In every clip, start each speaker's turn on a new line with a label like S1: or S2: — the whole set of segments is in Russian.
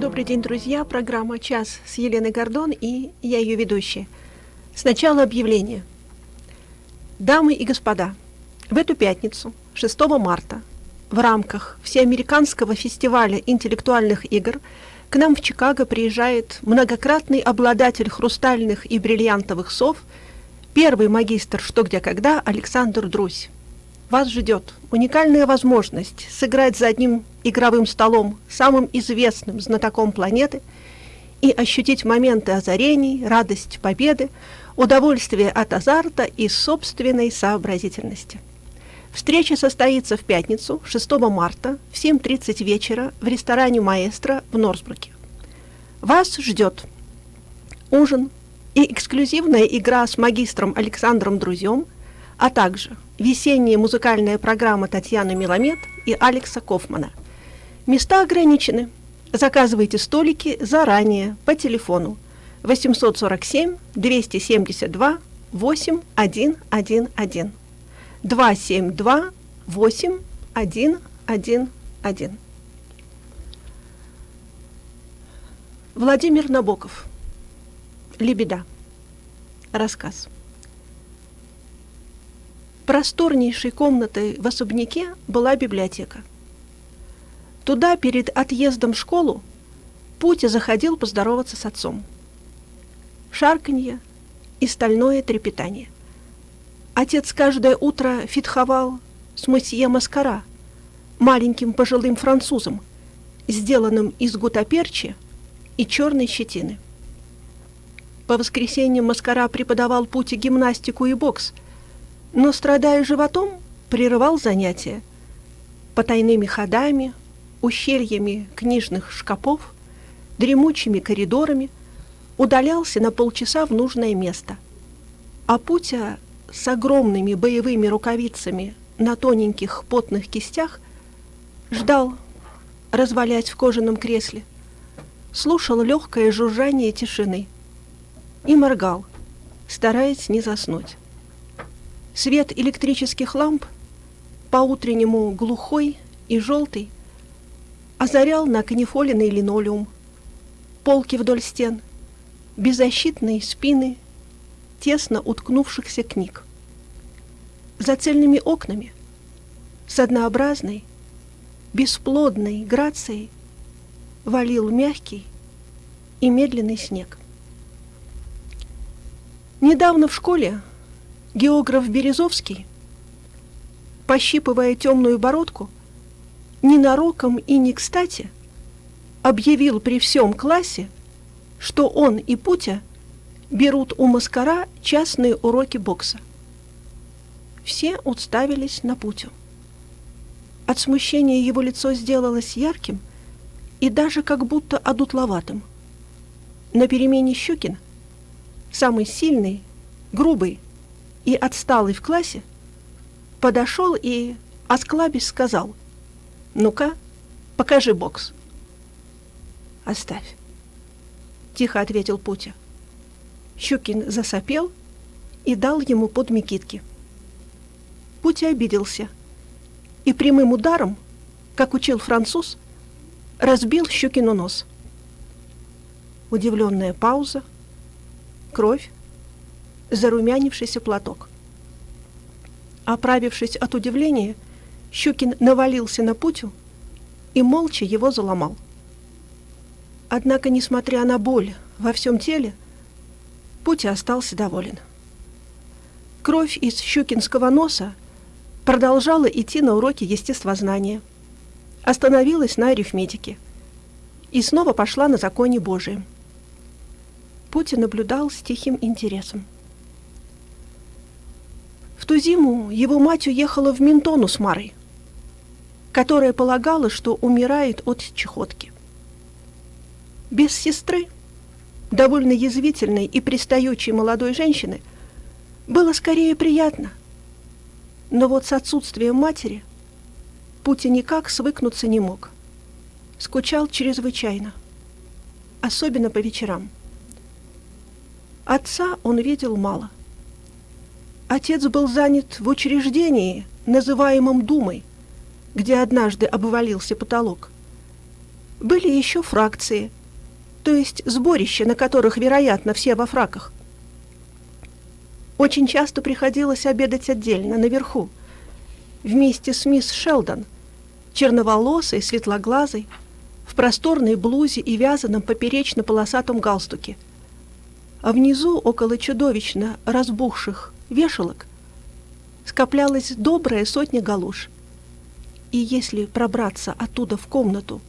S1: Добрый день, друзья. Программа «Час» с Еленой Гордон и я ее ведущая. Сначала объявление. Дамы и господа, в эту пятницу, 6 марта, в рамках Всеамериканского фестиваля интеллектуальных игр к нам в Чикаго приезжает многократный обладатель хрустальных и бриллиантовых сов, первый магистр «Что, где, когда» Александр Друзь. Вас ждет уникальная возможность сыграть за одним игровым столом самым известным знатоком планеты и ощутить моменты озарений, радость победы, удовольствие от азарта и собственной сообразительности. Встреча состоится в пятницу, 6 марта, в 7.30 вечера в ресторане «Маэстро» в Норсбруке. Вас ждет ужин и эксклюзивная игра с магистром Александром Друзем, а также весенняя музыкальная программа Татьяны Миламед и Алекса Кофмана. Места ограничены. Заказывайте столики заранее по телефону 847 272 8111 272 8111. Владимир Набоков. Лебеда. Рассказ. Просторнейшей комнатой в особняке была библиотека. Туда перед отъездом в школу Путя заходил поздороваться с отцом. Шарканье и стальное трепетание. Отец каждое утро фитховал с месье Маскара, маленьким пожилым французом, сделанным из гутаперчи и черной щетины. По воскресеньям Маскара преподавал Пути гимнастику и бокс – но, страдая животом, прерывал занятия. Потайными ходами, ущельями книжных шкапов, дремучими коридорами удалялся на полчаса в нужное место. А Путя с огромными боевыми рукавицами на тоненьких потных кистях ждал, развалясь в кожаном кресле, слушал легкое жужжание тишины и моргал, стараясь не заснуть. Свет электрических ламп, по-утреннему глухой и желтый, озарял на канифоленный линолеум, полки вдоль стен, беззащитные спины тесно уткнувшихся книг. За цельными окнами, с однообразной, бесплодной грацией валил мягкий и медленный снег. Недавно в школе Географ Березовский, пощипывая темную бородку, ненароком и не кстати объявил при всем классе, что он и Путя берут у Маскара частные уроки бокса. Все уставились на Путю. От смущения его лицо сделалось ярким и даже как будто одутловатым. На перемене Щукин, самый сильный, грубый, и отсталый в классе, подошел и, осклабясь, сказал, «Ну-ка, покажи бокс». «Оставь», — тихо ответил Путя. Щукин засопел и дал ему под Микитки. Путя обиделся и прямым ударом, как учил француз, разбил Щукину нос. Удивленная пауза, кровь, зарумянившийся платок. Оправившись от удивления, Щукин навалился на Путю и молча его заломал. Однако, несмотря на боль во всем теле, Путя остался доволен. Кровь из щукинского носа продолжала идти на уроки естествознания, остановилась на арифметике и снова пошла на законе Божием. Путя наблюдал с тихим интересом. В ту зиму его мать уехала в Ментону с Марой, которая полагала, что умирает от чехотки. Без сестры, довольно язвительной и пристающей молодой женщины, было скорее приятно. Но вот с отсутствием матери Пути никак свыкнуться не мог. Скучал чрезвычайно, особенно по вечерам. Отца он видел мало – Отец был занят в учреждении, называемом Думой, где однажды обвалился потолок. Были еще фракции, то есть сборища, на которых, вероятно, все во фраках. Очень часто приходилось обедать отдельно, наверху, вместе с мисс Шелдон, черноволосой, светлоглазой, в просторной блузе и вязаном поперечно-полосатом галстуке. А внизу, около чудовищно разбухших вешалок, скоплялась добрая сотня галуш. И если пробраться оттуда в комнату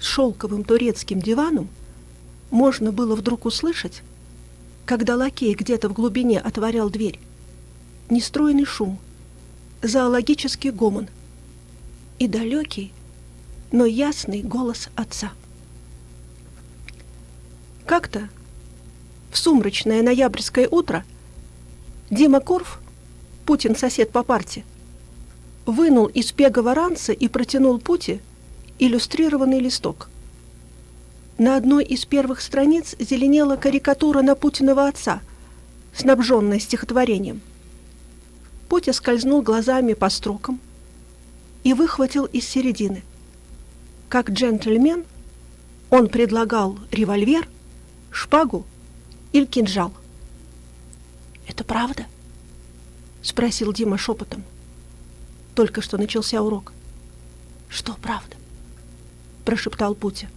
S1: с шелковым турецким диваном, можно было вдруг услышать, когда лакей где-то в глубине отворял дверь, нестройный шум, зоологический гомон и далекий, но ясный голос отца. Как-то в сумрачное ноябрьское утро Дима Корф, Путин сосед по парте, вынул из пегого ранца и протянул Пути иллюстрированный листок. На одной из первых страниц зеленела карикатура на Путиного отца, снабженная стихотворением. Путя скользнул глазами по строкам и выхватил из середины. Как джентльмен он предлагал револьвер, шпагу или кинжал. «Это правда?» — спросил Дима шепотом. Только что начался урок. «Что правда?» — прошептал Путя.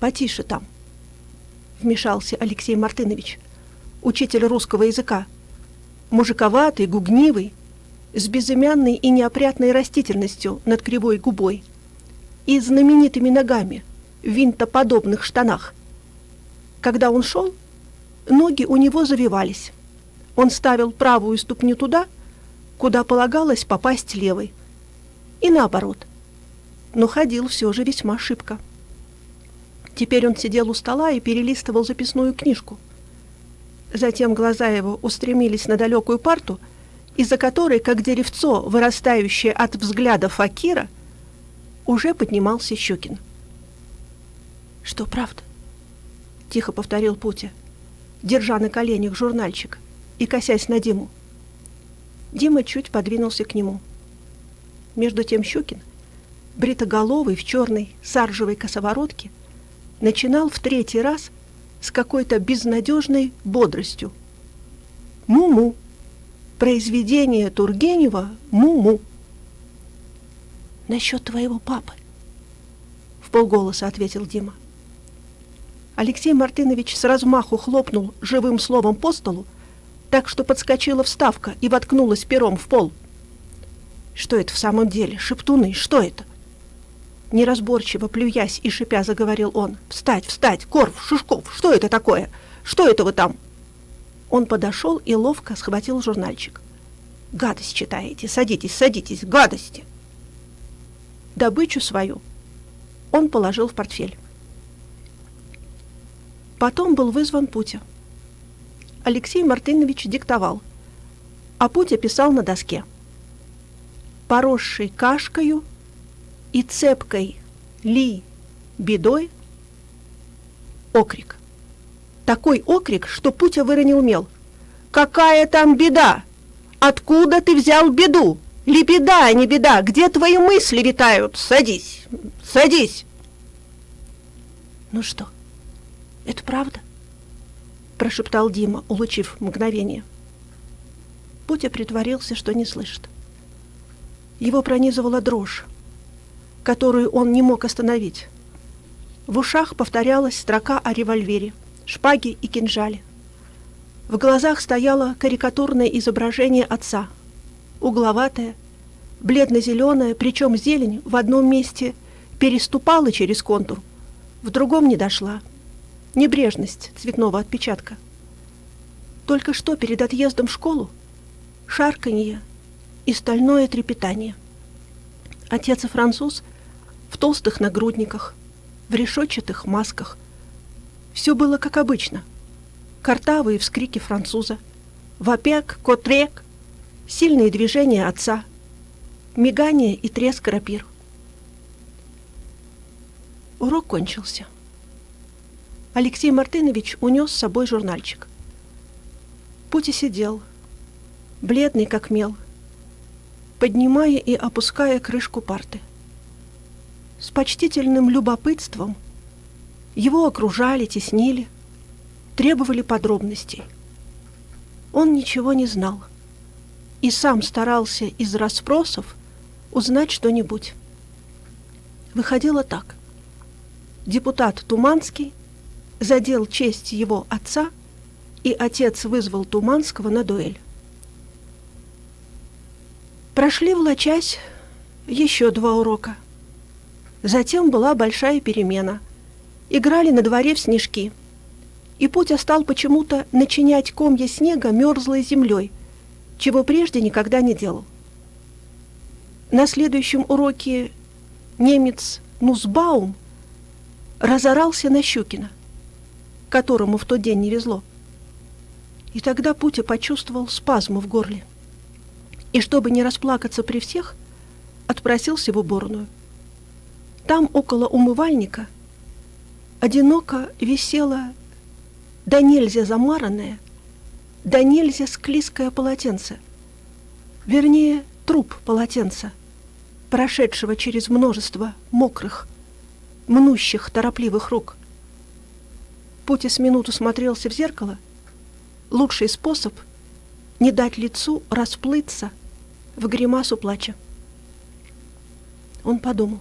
S1: «Потише там», — вмешался Алексей Мартынович, учитель русского языка. Мужиковатый, гугнивый, с безымянной и неопрятной растительностью над кривой губой и знаменитыми ногами в винтоподобных штанах. Когда он шел, ноги у него завивались. Он ставил правую ступню туда, куда полагалось попасть левой. И наоборот. Но ходил все же весьма шибко. Теперь он сидел у стола и перелистывал записную книжку. Затем глаза его устремились на далекую парту, из-за которой, как деревцо, вырастающее от взгляда факира, уже поднимался Щекин. «Что, правда?» — тихо повторил Путя, держа на коленях журнальчик и косясь на Диму. Дима чуть подвинулся к нему. Между тем Щукин, бритоголовый в черной саржевой косоворотке, начинал в третий раз с какой-то безнадежной бодростью. «Му-му! Произведение Тургенева «Му-му!» «Насчет твоего папы», — в полголоса ответил Дима. Алексей Мартынович с размаху хлопнул живым словом по столу, так что подскочила вставка и воткнулась пером в пол. «Что это в самом деле? Шептуны, что это?» Неразборчиво, плюясь и шипя, заговорил он. «Встать, встать! Корф, Шушков, что это такое? Что это вы там?» Он подошел и ловко схватил журнальчик. «Гадость читаете! Садитесь, садитесь! Гадости!» Добычу свою он положил в портфель. Потом был вызван Путя. Алексей Мартынович диктовал, а Путя писал на доске. «Поросший кашкою и цепкой ли бедой окрик. Такой окрик, что Путя выронил мел. «Какая там беда? Откуда ты взял беду? Ли беда, а не беда? Где твои мысли витают? Садись, садись!» «Ну что, это правда?» Прошептал Дима, улучив мгновение. Путя притворился, что не слышит. Его пронизывала дрожь которую он не мог остановить. В ушах повторялась строка о револьвере, шпаге и кинжале. В глазах стояло карикатурное изображение отца, угловатое, бледно-зеленое, причем зелень в одном месте переступала через контур, в другом не дошла. Небрежность цветного отпечатка. Только что перед отъездом в школу шарканье и стальное трепетание. Отец и француз — в толстых нагрудниках, в решетчатых масках. Все было как обычно. Картавые вскрики француза, вопек, котрек, сильные движения отца, мигание и треск рапир. Урок кончился. Алексей Мартынович унес с собой журнальчик. Пути сидел, бледный как мел, поднимая и опуская крышку парты. С почтительным любопытством его окружали, теснили, требовали подробностей. Он ничего не знал и сам старался из расспросов узнать что-нибудь. Выходило так. Депутат Туманский задел честь его отца, и отец вызвал Туманского на дуэль. Прошли влачась еще два урока. Затем была большая перемена. Играли на дворе в снежки. И Путя стал почему-то начинять комья снега мерзлой землей, чего прежде никогда не делал. На следующем уроке немец Нусбаум разорался на Щукина, которому в тот день не везло. И тогда Путя почувствовал спазму в горле. И чтобы не расплакаться при всех, отпросился в уборную. Там, около умывальника, одиноко висело да нельзя замаранное, да нельзя склизкое полотенце. Вернее, труп полотенца, прошедшего через множество мокрых, мнущих, торопливых рук. Путя с минуту смотрелся в зеркало. Лучший способ — не дать лицу расплыться в гримасу плача. Он подумал,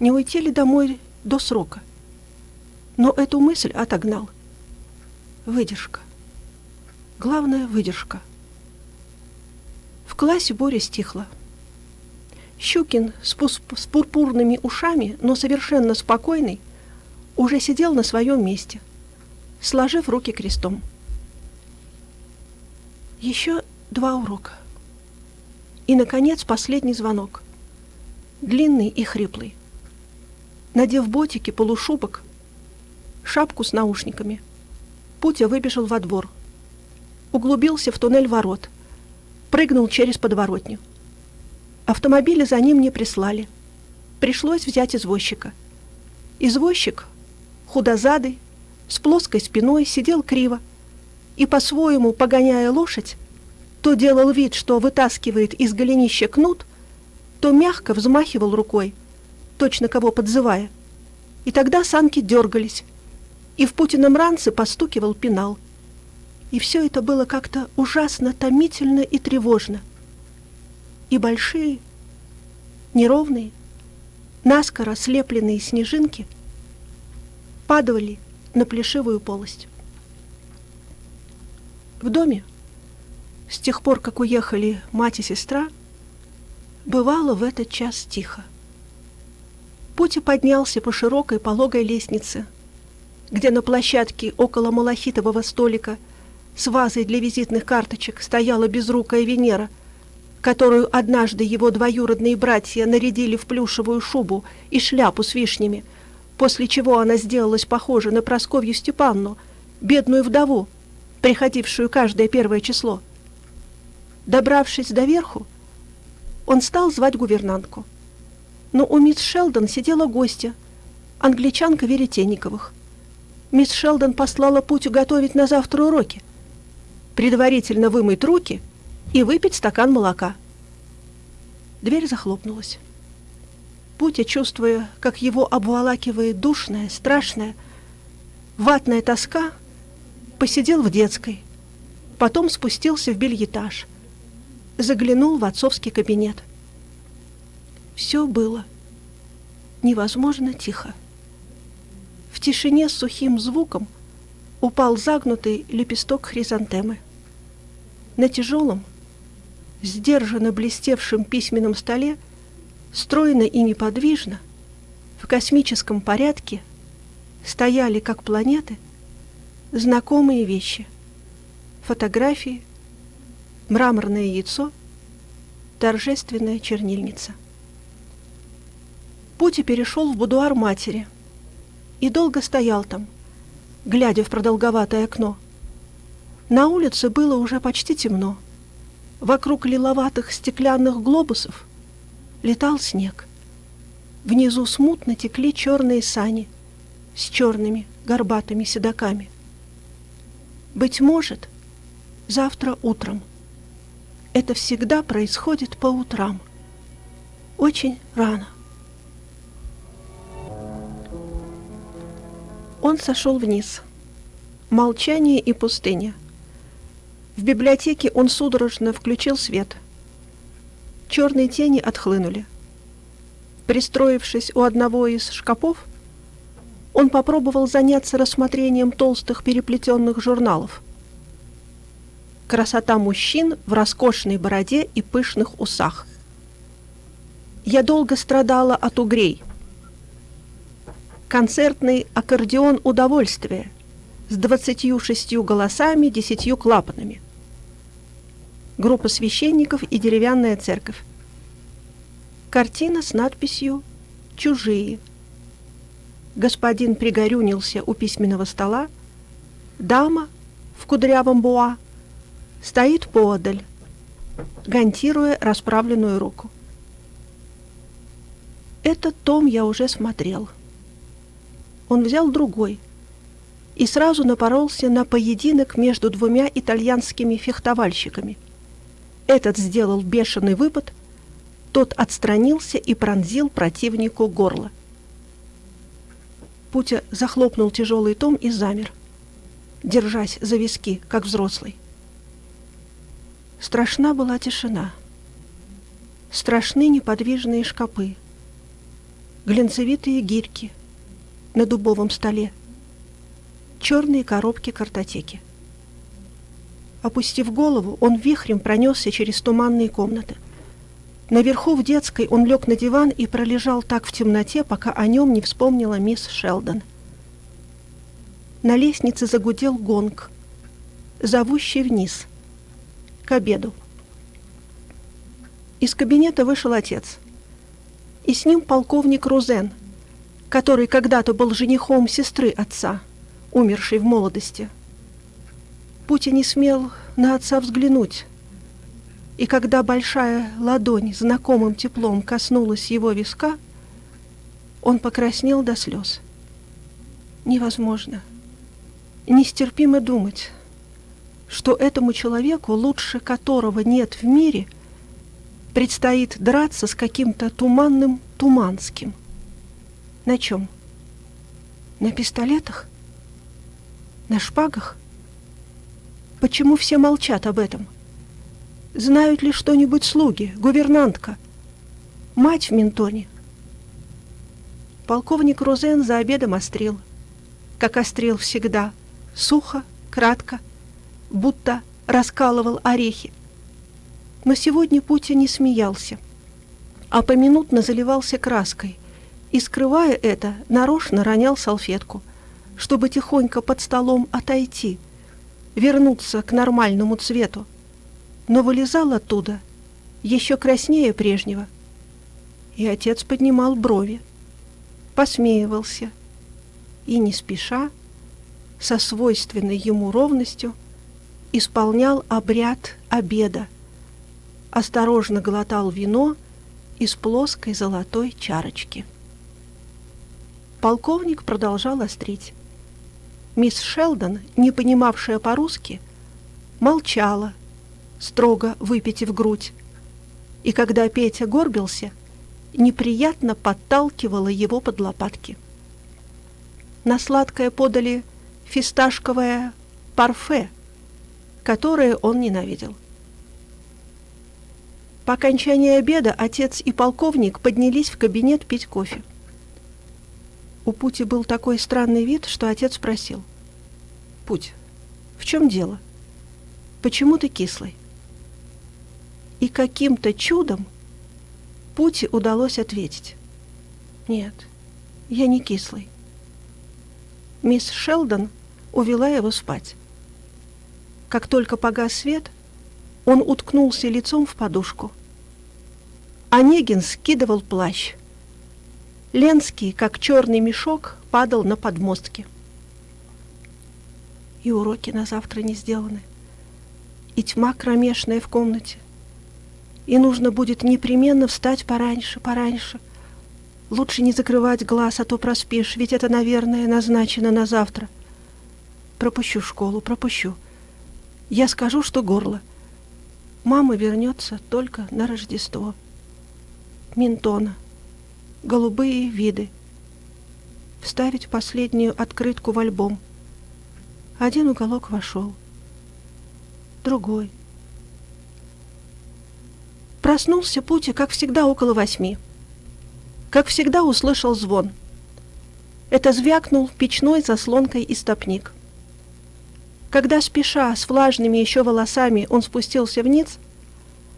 S1: не уйти ли домой до срока. Но эту мысль отогнал. Выдержка. Главное — выдержка. В классе Боря стихла. Щукин с, с пурпурными ушами, но совершенно спокойный, уже сидел на своем месте, сложив руки крестом. Еще два урока. И, наконец, последний звонок. Длинный и хриплый. Надев ботики, полушубок, шапку с наушниками, Путя выбежал во двор. Углубился в туннель ворот. Прыгнул через подворотню. Автомобиля за ним не прислали. Пришлось взять извозчика. Извозчик, худозадый, с плоской спиной, сидел криво и, по-своему погоняя лошадь, то делал вид, что вытаскивает из голенища кнут, то мягко взмахивал рукой, точно кого подзывая. И тогда санки дергались, и в Путином ранце постукивал пенал. И все это было как-то ужасно томительно и тревожно и большие, неровные, наскоро слепленные снежинки падали на плешивую полость. В доме, с тех пор, как уехали мать и сестра, бывало в этот час тихо. Пути поднялся по широкой пологой лестнице, где на площадке около малахитового столика с вазой для визитных карточек стояла безрукая Венера — которую однажды его двоюродные братья нарядили в плюшевую шубу и шляпу с вишнями, после чего она сделалась похожа на Просковью Степанну, бедную вдову, приходившую каждое первое число. Добравшись до верху, он стал звать гувернантку. Но у мисс Шелдон сидела гостья, англичанка Веретенниковых. Мисс Шелдон послала Путю готовить на завтра уроки. Предварительно вымыть руки — и выпить стакан молока. Дверь захлопнулась. Путя, чувствуя, как его обволакивает душная, страшная, ватная тоска, посидел в детской, потом спустился в бельетаж, заглянул в отцовский кабинет. Все было невозможно тихо. В тишине с сухим звуком упал загнутый лепесток хризантемы. На тяжелом, сдержанно блестевшем письменном столе, стройно и неподвижно, в космическом порядке, стояли, как планеты, знакомые вещи. Фотографии, мраморное яйцо, торжественная чернильница. Пути перешел в будуар матери и долго стоял там, глядя в продолговатое окно. На улице было уже почти темно. Вокруг лиловатых стеклянных глобусов летал снег. Внизу смутно текли черные сани с черными горбатыми седаками. Быть может, завтра утром. Это всегда происходит по утрам. Очень рано. Он сошел вниз. Молчание и пустыня. В библиотеке он судорожно включил свет — Черные тени отхлынули. Пристроившись у одного из шкафов, он попробовал заняться рассмотрением толстых переплетенных журналов. Красота мужчин в роскошной бороде и пышных усах. Я долго страдала от угрей. Концертный аккордеон удовольствия с двадцатью шестью голосами, десятью клапанами. Группа священников и деревянная церковь. Картина с надписью «Чужие». Господин пригорюнился у письменного стола. Дама в кудрявом буа стоит поодаль, гантируя расправленную руку. Этот том я уже смотрел. Он взял другой и сразу напоролся на поединок между двумя итальянскими фехтовальщиками. Этот сделал бешеный выпад, тот отстранился и пронзил противнику горло. Путя захлопнул тяжелый том и замер, держась за виски, как взрослый. Страшна была тишина. Страшны неподвижные шкапы, глинцевитые гирьки на дубовом столе, черные коробки картотеки. Опустив голову, он вихрем пронесся через туманные комнаты – Наверху в детской он лег на диван и пролежал так в темноте, пока о нем не вспомнила мисс Шелдон. На лестнице загудел гонг, зовущий вниз, к обеду. Из кабинета вышел отец. И с ним полковник Рузен, который когда-то был женихом сестры отца, умершей в молодости. Путя не смел на отца взглянуть, и когда большая ладонь знакомым теплом коснулась его виска, он покраснел до слез. Невозможно, нестерпимо думать, что этому человеку, лучше которого нет в мире, предстоит драться с каким-то туманным Туманским. На чем? На пистолетах? На шпагах? Почему все молчат об этом? — Знают ли что-нибудь слуги, гувернантка? Мать в Ментоне? Полковник Розен за обедом острил, как острил всегда, сухо, кратко, будто раскалывал орехи. Но сегодня Путя не смеялся, а поминутно заливался краской и, скрывая это, нарочно ронял салфетку, чтобы тихонько под столом отойти, вернуться к нормальному цвету, но вылезал оттуда еще краснее прежнего. И отец поднимал брови, посмеивался и не спеша, со свойственной ему ровностью, исполнял обряд обеда, осторожно глотал вино из плоской золотой чарочки. Полковник продолжал острить. Мисс Шелдон, не понимавшая по-русски, молчала, строго выпитив грудь. И когда Петя горбился, неприятно подталкивала его под лопатки. На сладкое подали фисташковое парфе, которое он ненавидел. По окончании обеда отец и полковник поднялись в кабинет пить кофе. У Пути был такой странный вид, что отец спросил. «Путь, в чем дело? Почему ты кислый?» И каким-то чудом Пути удалось ответить. «Нет, я не кислый». Мисс Шелдон увела его спать. Как только погас свет, он уткнулся лицом в подушку. Онегин скидывал плащ. Ленский, как черный мешок, падал на подмостки. И уроки на завтра не сделаны. И тьма кромешная в комнате — и нужно будет непременно встать пораньше, пораньше. Лучше не закрывать глаз, а то проспишь, ведь это, наверное, назначено на завтра. Пропущу школу, пропущу. Я скажу, что горло. Мама вернется только на Рождество. Минтона. Голубые виды. Вставить последнюю открытку в альбом. Один уголок вошел, другой. Проснулся Пути, как всегда, около восьми. Как всегда, услышал звон. Это звякнул печной заслонкой истопник. Когда, спеша, с влажными еще волосами, он спустился вниз,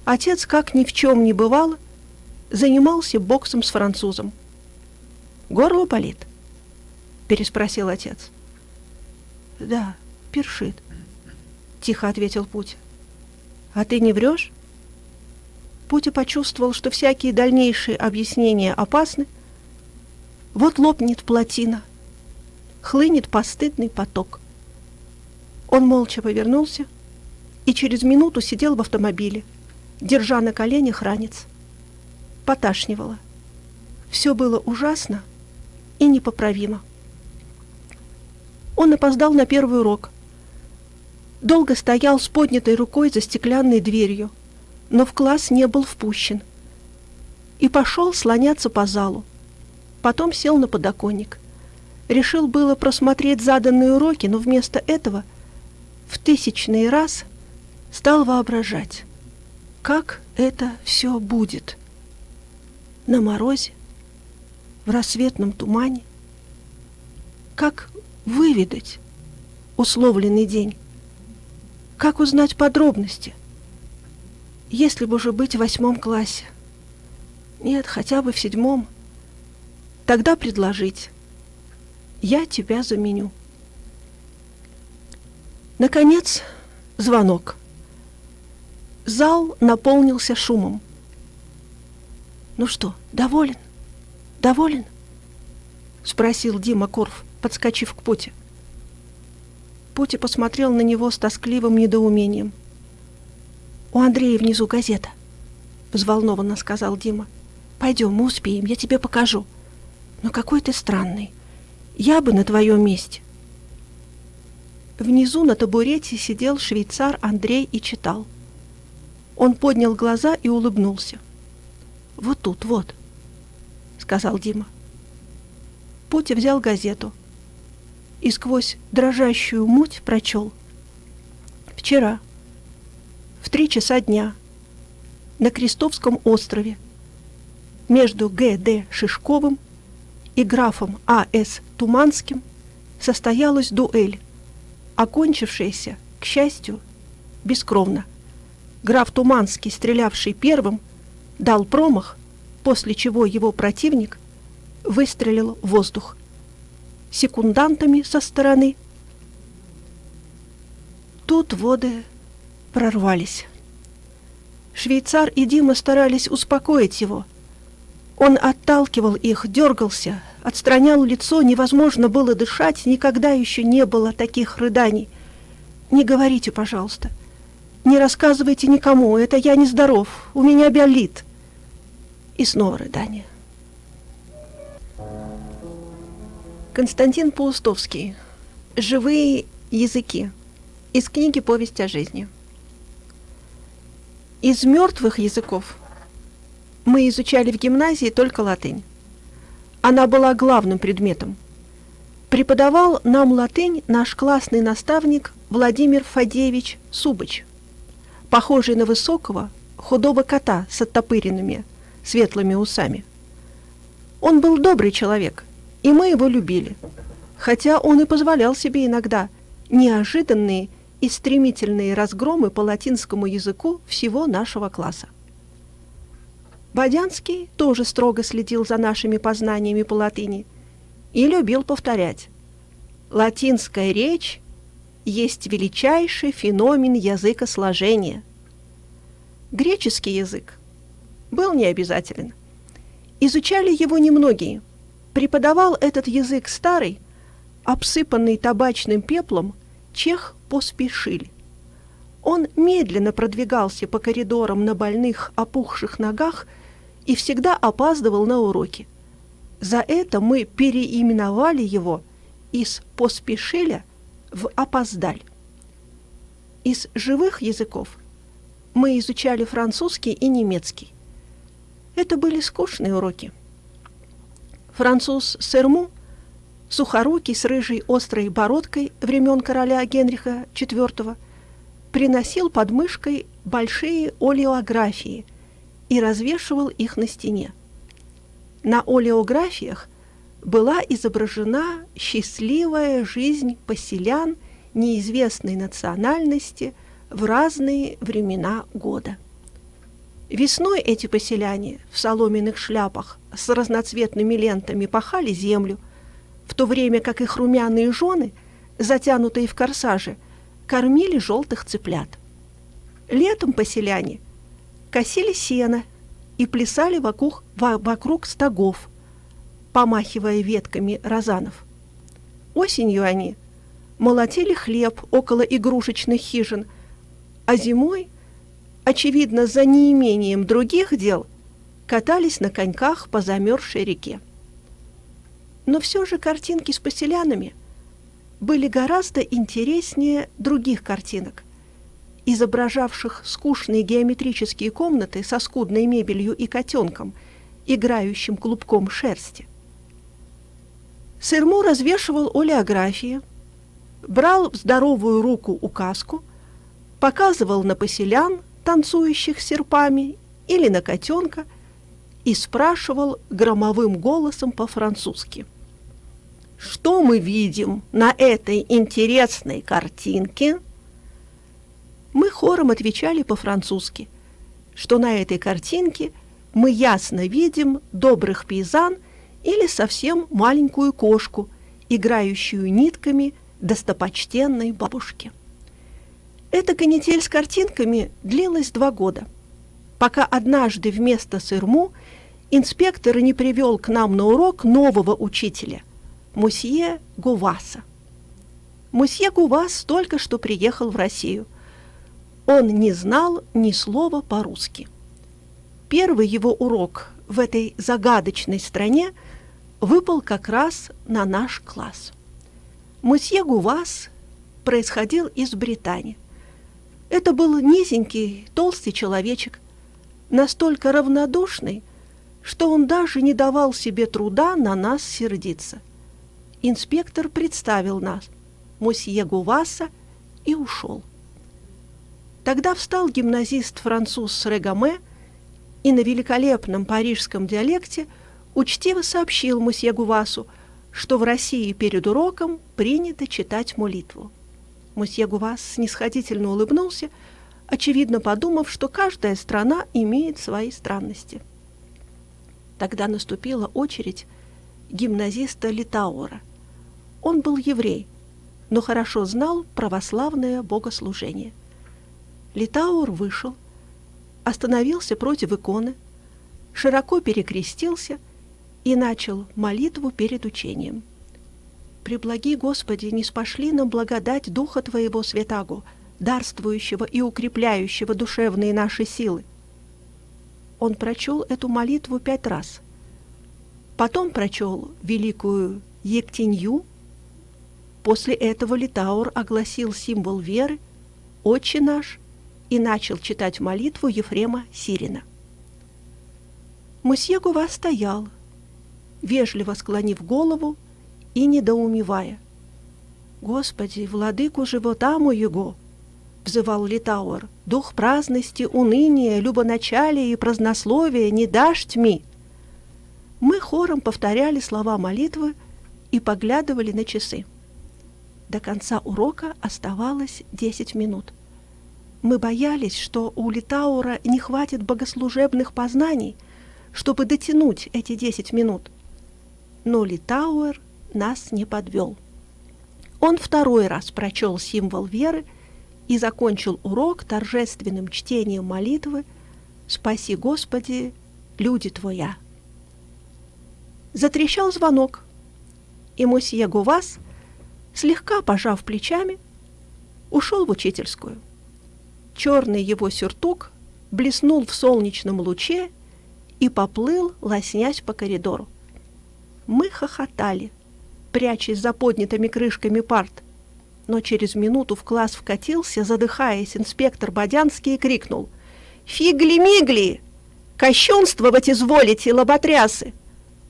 S1: отец, как ни в чем не бывало, занимался боксом с французом. «Горло болит?» — переспросил отец. «Да, першит», — тихо ответил Путь. «А ты не врешь?» Пути почувствовал, что всякие дальнейшие объяснения опасны. Вот лопнет плотина, хлынет постыдный поток. Он молча повернулся и через минуту сидел в автомобиле, держа на коленях ранец. Поташнивало. Все было ужасно и непоправимо. Он опоздал на первый урок. Долго стоял с поднятой рукой за стеклянной дверью – но в класс не был впущен. И пошел слоняться по залу. Потом сел на подоконник. Решил было просмотреть заданные уроки, но вместо этого в тысячный раз стал воображать, как это все будет. На морозе, в рассветном тумане, как выведать условленный день, как узнать подробности – если бы уже быть в восьмом классе. Нет, хотя бы в седьмом. Тогда предложить. Я тебя заменю. Наконец, звонок. Зал наполнился шумом. «Ну что, доволен? Доволен?» — спросил Дима Корф, подскочив к Путе. Пути посмотрел на него с тоскливым недоумением — «У Андрея внизу газета», — взволнованно сказал Дима. «Пойдем, мы успеем, я тебе покажу». «Но какой ты странный. Я бы на твоем месте». Внизу на табурете сидел швейцар Андрей и читал. Он поднял глаза и улыбнулся. «Вот тут, вот», — сказал Дима. Путя взял газету и сквозь дрожащую муть прочел. «Вчера» в три часа дня на Крестовском острове между Г.Д. Шишковым и графом А.С. Туманским состоялась дуэль, окончившаяся, к счастью, бескровно. Граф Туманский, стрелявший первым, дал промах, после чего его противник выстрелил в воздух. Секундантами со стороны тут воды прорвались. Швейцар и Дима старались успокоить его. Он отталкивал их, дергался, отстранял лицо, невозможно было дышать, никогда еще не было таких рыданий. «Не говорите, пожалуйста. Не рассказывайте никому, это я нездоров, у меня биолит». И снова рыдание. Константин Паустовский. «Живые языки». Из книги «Повесть о жизни». Из мертвых языков мы изучали в гимназии только латынь. Она была главным предметом. Преподавал нам латынь наш классный наставник Владимир Фадеевич Субыч, похожий на высокого, худого кота с оттопыренными, светлыми усами. Он был добрый человек, и мы его любили, хотя он и позволял себе иногда неожиданные и стремительные разгромы по латинскому языку всего нашего класса. Бодянский тоже строго следил за нашими познаниями по латыни и любил повторять «Латинская речь есть величайший феномен языкосложения». Греческий язык был необязателен. Изучали его немногие. Преподавал этот язык старый, обсыпанный табачным пеплом, чех поспешили. Он медленно продвигался по коридорам на больных, опухших ногах и всегда опаздывал на уроки. За это мы переименовали его из «поспешиля» в «опоздаль». Из живых языков мы изучали французский и немецкий. Это были скучные уроки. Француз Серму сухорукий с рыжей острой бородкой времен короля Генриха IV, приносил под мышкой большие олеографии и развешивал их на стене. На олеографиях была изображена счастливая жизнь поселян неизвестной национальности в разные времена года. Весной эти поселяне в соломенных шляпах с разноцветными лентами пахали землю, в то время как их румяные жены, затянутые в корсажи, кормили желтых цыплят. Летом поселяне косили сено и плясали вокруг, вокруг стогов, помахивая ветками розанов. Осенью они молотили хлеб около игрушечных хижин, а зимой, очевидно, за неимением других дел, катались на коньках по замерзшей реке. Но все же картинки с поселянами были гораздо интереснее других картинок, изображавших скучные геометрические комнаты со скудной мебелью и котенком, играющим клубком шерсти. Сырму развешивал олеографии, брал в здоровую руку указку, показывал на поселян, танцующих серпами, или на котенка, и спрашивал громовым голосом по-французски. «Что мы видим на этой интересной картинке?» Мы хором отвечали по-французски, что на этой картинке мы ясно видим добрых пейзан – или совсем маленькую кошку, играющую нитками достопочтенной бабушки. Эта канитель с картинками длилась два года, пока однажды вместо сырму инспектор не привел к нам на урок нового учителя, мусье Гуваса. Мусье Гувас только что приехал в Россию. Он не знал ни слова по-русски. Первый его урок в этой загадочной стране – выпал как раз на наш класс. Мусье Гувас происходил из Британии. Это был низенький, толстый человечек, настолько равнодушный, что он даже не давал себе труда на нас сердиться. Инспектор представил нас, мусье Гуваса, и ушел. Тогда встал гимназист-француз Регаме и на великолепном парижском диалекте – учтиво сообщил мусье Гувасу, что в России перед уроком принято читать молитву. Мусье Гувас снисходительно улыбнулся, очевидно подумав, что каждая страна имеет свои странности. Тогда наступила очередь гимназиста Литаура. Он был еврей, но хорошо знал православное богослужение. Литаур вышел, остановился против иконы, широко перекрестился – и начал молитву перед учением. «Преблаги, Господи, не спошли нам благодать Духа Твоего Святаго, дарствующего и укрепляющего душевные наши силы». Он прочел эту молитву пять раз. Потом прочел великую Ектинью. После этого Литаур огласил символ веры «Отче наш» и начал читать молитву Ефрема Сирина. Мусье Гува стоял, вежливо склонив голову и недоумевая. «Господи, владыку живота моего!» — взывал Литауэр. «Дух праздности, уныния, любоначалия и празднословия не дашь тьми!» Мы хором повторяли слова молитвы и поглядывали на часы. До конца урока оставалось десять минут. Мы боялись, что у Литаура не хватит богослужебных познаний, чтобы дотянуть эти десять минут — но Литауэр нас не подвел. Он второй раз прочел символ веры и закончил урок торжественным чтением молитвы «Спаси, Господи, люди Твоя». Затрещал звонок, и мусье Гувас, слегка пожав плечами, ушел в учительскую. Черный его сюртук блеснул в солнечном луче и поплыл, лоснясь по коридору. Мы хохотали, прячась за поднятыми крышками парт. Но через минуту в класс вкатился, задыхаясь, инспектор Бодянский и крикнул «Фигли-мигли! Кощунствовать изволите, лоботрясы!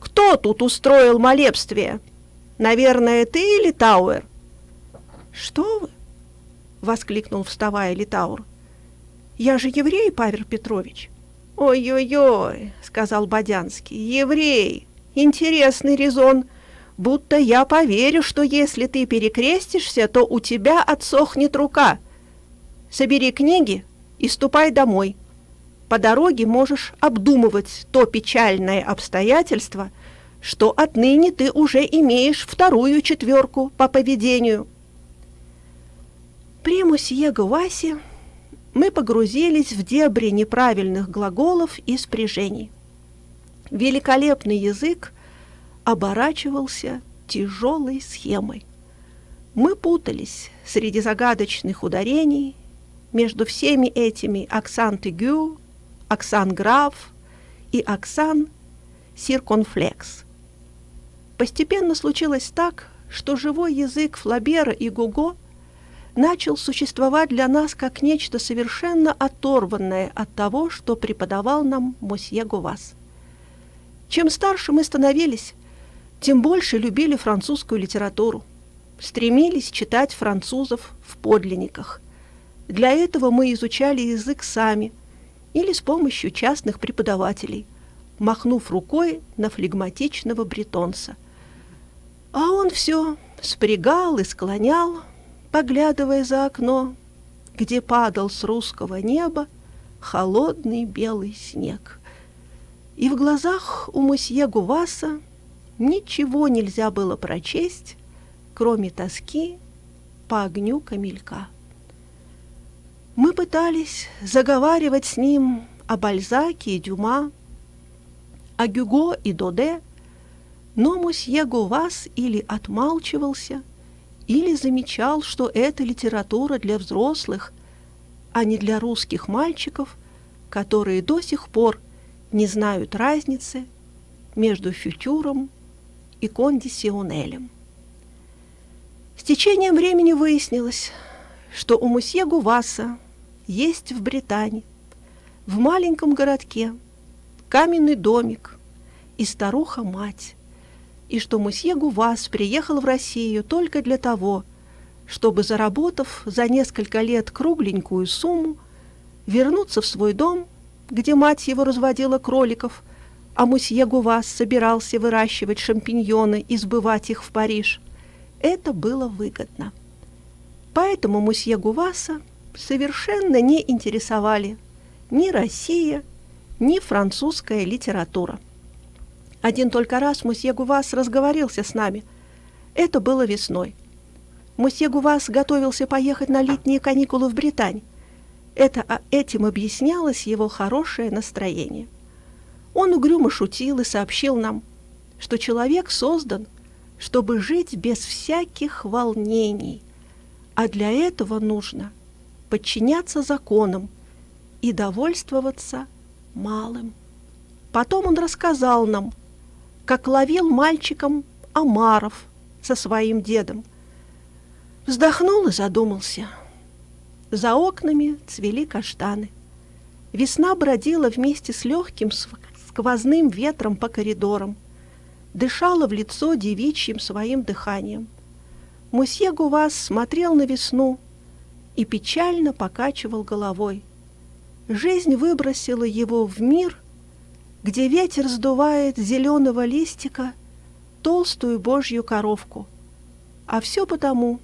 S1: Кто тут устроил молебствие?» Наверное, ты, Литауэр?» «Что вы?» — воскликнул, вставая Литаур. «Я же еврей, Павел Петрович». «Ой-ой-ой», — сказал Бодянский, — «еврей, интересный резон, будто я поверю, что если ты перекрестишься, то у тебя отсохнет рука. Собери книги и ступай домой. По дороге можешь обдумывать то печальное обстоятельство, что отныне ты уже имеешь вторую четверку по поведению». При мусье Гуасе мы погрузились в дебри неправильных глаголов и спряжений. Великолепный язык оборачивался тяжелой схемой. Мы путались среди загадочных ударений, между всеми этими аксан тегю, аксан граф и аксан сирконфлекс. Постепенно случилось так, что живой язык Флабера и Гуго начал существовать для нас как нечто совершенно оторванное от того, что преподавал нам Мосье Гувас. Чем старше мы становились, тем больше любили французскую литературу, стремились читать французов в подлинниках. Для этого мы изучали язык сами или с помощью частных преподавателей, махнув рукой на флегматичного бретонца. А он все спрягал и склонял, поглядывая за окно, где падал с русского неба холодный белый снег. И в глазах у мосье Гуваса ничего нельзя было прочесть, кроме тоски по огню камелька. Мы пытались заговаривать с ним о Бальзаке и Дюма, о Гюго и Доде, но мосье Гувас или отмалчивался – или замечал, что это литература для взрослых, а не для русских мальчиков, которые до сих пор не знают разницы между фютюром и кондиционелем. С течением времени выяснилось, что у мусье Гуваса есть в Британии, в маленьком городке, каменный домик и старуха-мать, и что мусье Гувас приехал в Россию только для того, чтобы, заработав за несколько лет кругленькую сумму, вернуться в свой дом, где мать его разводила кроликов, а мусье Гувас собирался выращивать шампиньоны и сбывать их в Париж. Это было выгодно. Поэтому мусье Гуваса совершенно не интересовали ни Россия, ни французская литература. Один только раз мусье Гувас разговорился с нами. Это было весной. Мусье Гувас готовился поехать на летние каникулы в Британь. Это, а этим объяснялось его хорошее настроение. Он угрюмо шутил и сообщил нам, что человек создан, чтобы жить без всяких волнений, а для этого нужно подчиняться законам и довольствоваться малым. Потом он рассказал нам, как ловил мальчиком омаров со своим дедом. Вздохнул и задумался. За окнами цвели каштаны. Весна бродила вместе с легким сквозным ветром по коридорам, дышала в лицо девичьим своим дыханием. Мусье Гувас смотрел на весну и печально покачивал головой. Жизнь выбросила его в мир, где ветер сдувает зеленого листика толстую божью коровку. А все потому,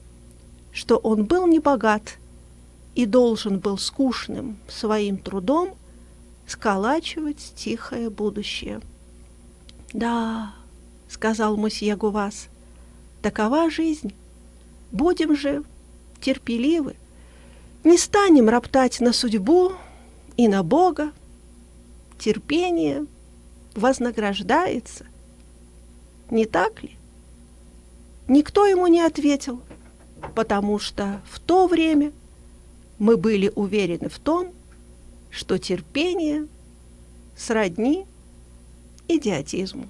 S1: что он был не богат и должен был скучным своим трудом сколачивать тихое будущее. «Да», — сказал мосье Гувас, — «такова жизнь. Будем же терпеливы, не станем роптать на судьбу и на Бога, терпение вознаграждается. Не так ли? Никто ему не ответил, потому что в то время мы были уверены в том, что терпение сродни идиотизму.